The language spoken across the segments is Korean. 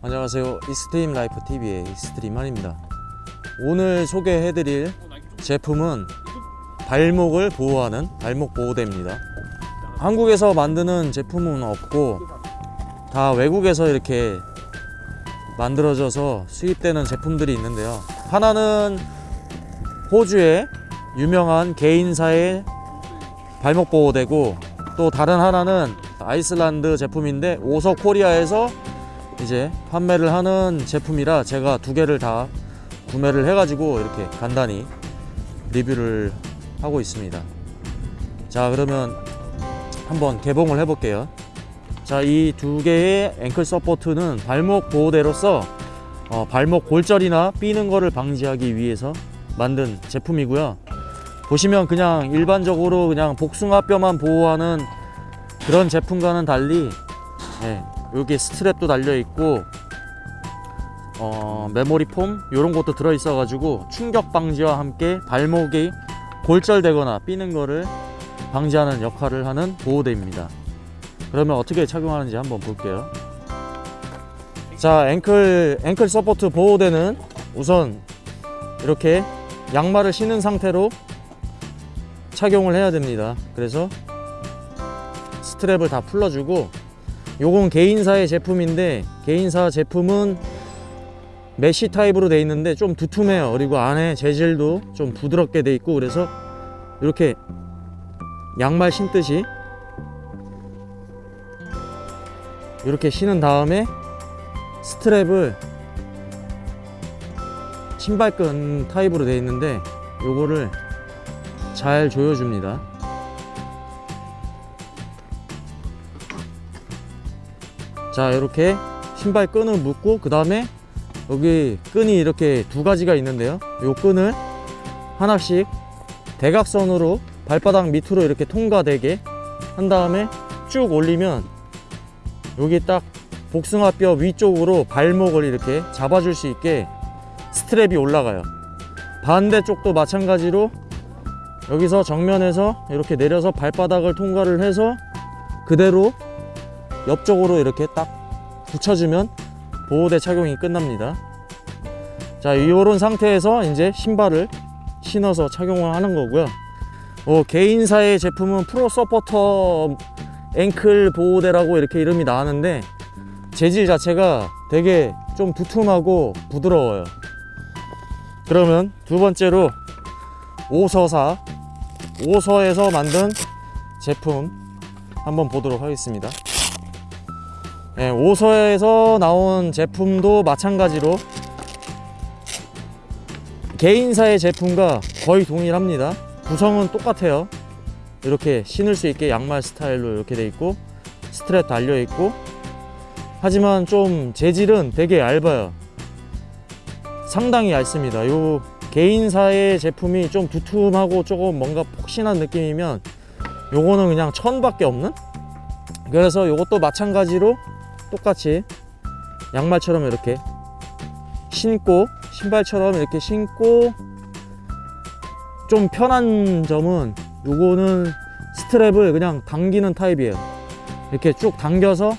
안녕하세요. 익스트림 라이프 TV의 익스트림맨입니다. 오늘 소개해드릴 제품은 발목을 보호하는 발목 보호대입니다. 한국에서 만드는 제품은 없고 다 외국에서 이렇게 만들어져서 수입되는 제품들이 있는데요. 하나는 호주의 유명한 개인사의 발목 보호대고 또 다른 하나는 아이슬란드 제품인데 오서 코리아에서 이제 판매를 하는 제품이라 제가 두 개를 다 구매를 해가지고 이렇게 간단히 리뷰를 하고 있습니다. 자 그러면 한번 개봉을 해볼게요. 자 이 두 개의 ankle support는 발목 보호대로서 어, 발목 골절이나 삐는 거를 방지하기 위해서 만든 제품이고요. 보시면 그냥 일반적으로 그냥 복숭아뼈만 보호하는 그런 제품과는 달리 예, 여기 스트랩도 달려 있고 어, 메모리 폼 이런 것도 들어 있어 가지고 충격 방지와 함께 발목이 골절되거나 삐는 거를 방지하는 역할을 하는 보호대입니다. 그러면 어떻게 착용하는지 한번 볼게요. 자 ankle ankle support 보호대는 우선 이렇게 양말을 신은 상태로 착용을 해야 됩니다. 그래서 스트랩을 다 풀어주고 요건 게인사의 제품인데 게인사 제품은 메쉬 타입으로 되어 있는데 좀 두툼해요. 그리고 안에 재질도 좀 부드럽게 돼 있고 그래서 이렇게 양말 신듯이 이렇게 신은 다음에 스트랩을 신발끈 타입으로 되어 있는데 요거를 잘 조여줍니다 자 이렇게 신발 끈을 묶고 그 다음에 여기 끈이 이렇게 두 가지가 있는데요. 요 끈을 하나씩 대각선으로 발바닥 밑으로 이렇게 통과되게 한 다음에 쭉 올리면 여기 딱 복숭아뼈 위쪽으로 발목을 이렇게 잡아줄 수 있게 스트랩이 올라가요. 반대쪽도 마찬가지로 여기서 정면에서 이렇게 내려서 발바닥을 통과를 해서 그대로 옆쪽으로 이렇게 딱 붙여주면 보호대 착용이 끝납니다. 자 이런 상태에서 이제 신발을 신어서 착용을 하는 거고요. 어, 개인사의 제품은 프로 서포터 앵클 보호대라고 이렇게 이름이 나왔는데 재질 자체가 되게 좀 두툼하고 부드러워요. 그러면 두 번째로 오서사. 오서에서 만든 제품 한번 보도록 하겠습니다 예, 오서에서 나온 제품도 마찬가지로 개인사의 제품과 거의 동일합니다. 구성은 똑같아요. 이렇게 신을 수 있게 양말 스타일로 이렇게 돼 있고 스트랩 달려 있고. 하지만 좀 재질은 되게 얇아요. 상당히 얇습니다. 요 개인사의 제품이 좀 두툼하고 조금 뭔가 폭신한 느낌이면 요거는 그냥 천밖에 없는? 그래서 요것도 마찬가지로 똑같이 양말처럼 이렇게 신고 신발처럼 이렇게 신고 좀 편한 점은 요거는 스트랩을 그냥 당기는 타입이에요. 이렇게 쭉 당겨서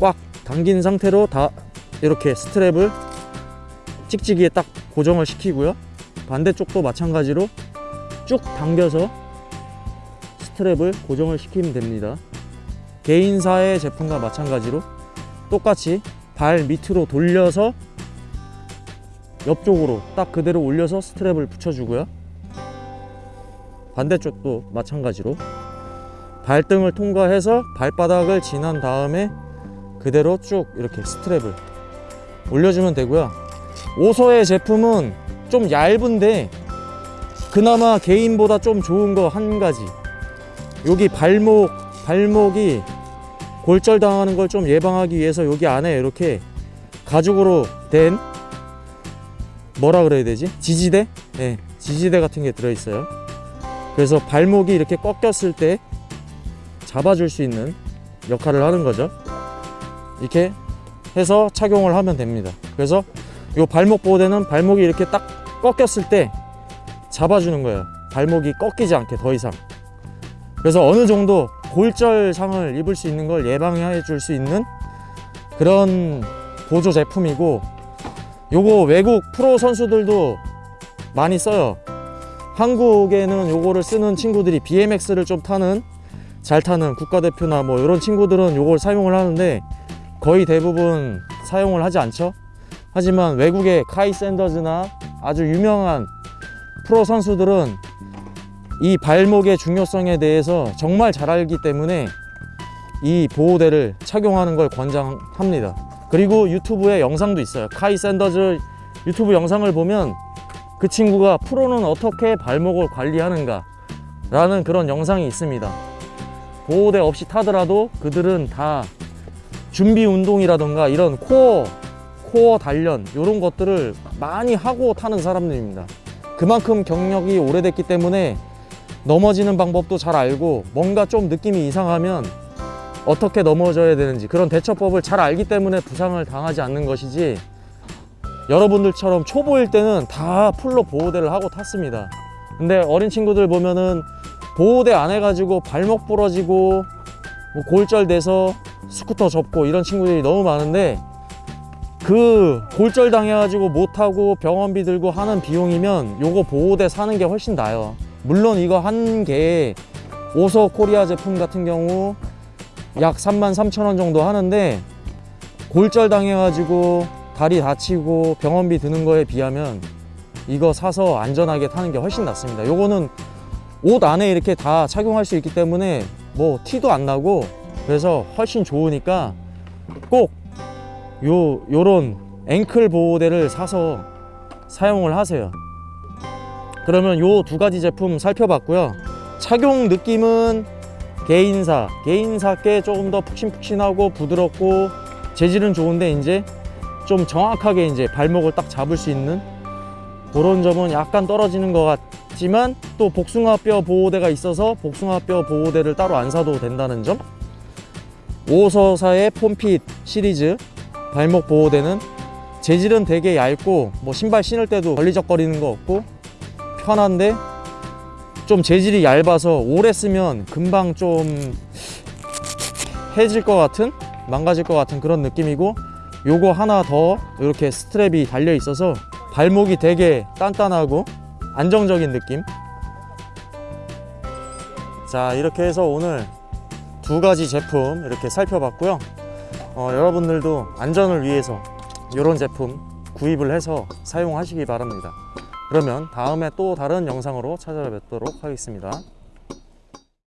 꽉 당긴 상태로 다 이렇게 스트랩을 찍찍이에 딱 고정을 시키고요. 반대쪽도 마찬가지로 쭉 당겨서 스트랩을 고정을 시키면 됩니다 개인사의 제품과 마찬가지로 똑같이 발 밑으로 돌려서 옆쪽으로 딱 그대로 올려서 스트랩을 붙여주고요. 반대쪽도 마찬가지로 발등을 통과해서 발바닥을 지난 다음에 그대로 쭉 이렇게 스트랩을 올려주면 되고요. 오서의 제품은 좀 얇은데 그나마 개인보다 좀 좋은 거 한 가지. 여기 발목 발목이 골절 당하는 걸 좀 예방하기 위해서 여기 안에 이렇게 가죽으로 된 뭐라 그래야 되지? 지지대? 네, 지지대 같은 게 들어있어요. 그래서 발목이 이렇게 꺾였을 때 잡아줄 수 있는 역할을 하는 거죠. 이렇게 해서 착용을 하면 됩니다. 그래서 이 발목 보호대는 발목이 이렇게 딱 꺾였을 때 잡아주는 거예요. 발목이 꺾이지 않게 더 이상. 그래서 어느 정도 골절상을 입을 수 있는 걸 예방해 줄 수 있는 그런 보조 제품이고 요거 외국 프로 선수들도 많이 써요. 한국에는 요거를 쓰는 친구들이 BMX를 좀 타는 잘 타는 국가대표나 뭐 이런 친구들은 요걸 사용을 하는데 거의 대부분 사용을 하지 않죠. 하지만 외국의 카이 샌더즈나 아주 유명한 프로 선수들은 이 발목의 중요성에 대해서 정말 잘 알기 때문에 이 보호대를 착용하는 걸 권장합니다. 그리고 유튜브에 영상도 있어요. 카이 샌더즈 유튜브 영상을 보면 그 친구가 프로는 어떻게 발목을 관리하는가 라는 그런 영상이 있습니다. 보호대 없이 타더라도 그들은 다 준비 운동이라던가 이런 코어 코어 단련 이런 것들을 많이 하고 타는 사람들입니다. 그만큼 경력이 오래됐기 때문에 넘어지는 방법도 잘 알고 뭔가 좀 느낌이 이상하면 어떻게 넘어져야 되는지 그런 대처법을 잘 알기 때문에 부상을 당하지 않는 것이지 여러분들처럼 초보일 때는 다 풀로 보호대를 하고 탔습니다. 근데 어린 친구들 보면은 보호대 안 해가지고 발목 부러지고 뭐 골절돼서 스쿠터 접고 이런 친구들이 너무 많은데 그 골절 당해가지고 못하고 병원비 들고 하는 비용이면 요거 보호대 사는 게 훨씬 나아요 물론 이거 한 개에 오서 코리아 제품 같은 경우 약 3만 3천 원 정도 하는데 골절 당해가지고 다리 다치고 병원비 드는 거에 비하면 이거 사서 안전하게 타는 게 훨씬 낫습니다 요거는 옷 안에 이렇게 다 착용할 수 있기 때문에 뭐 티도 안 나고 그래서 훨씬 좋으니까 꼭 요 요런 앵클 보호대를 사서 사용을 하세요. 그러면 요 두 가지 제품 살펴봤고요. 착용 느낌은 개인사, 개인사께 조금 더 푹신푹신하고 부드럽고 재질은 좋은데 이제 좀 정확하게 이제 발목을 딱 잡을 수 있는 그런 점은 약간 떨어지는 것 같지만 또 복숭아뼈 보호대가 있어서 복숭아뼈 보호대를 따로 안 사도 된다는 점. 오서사의 폼핏 시리즈 발목 보호대는 재질은 되게 얇고 뭐 신발 신을 때도 걸리적거리는 거 없고 편한데 좀 재질이 얇아서 오래 쓰면 금방 좀 해질 것 같은 망가질 것 같은 그런 느낌이고 요거 하나 더 이렇게 스트랩이 달려 있어서 발목이 되게 단단하고 안정적인 느낌 자 이렇게 해서 오늘 두 가지 제품 이렇게 살펴봤고요 어, 여러분들도 안전을 위해서 이런 제품 구입을 해서 사용하시기 바랍니다. 그러면 다음에 또 다른 영상으로 찾아뵙도록 하겠습니다.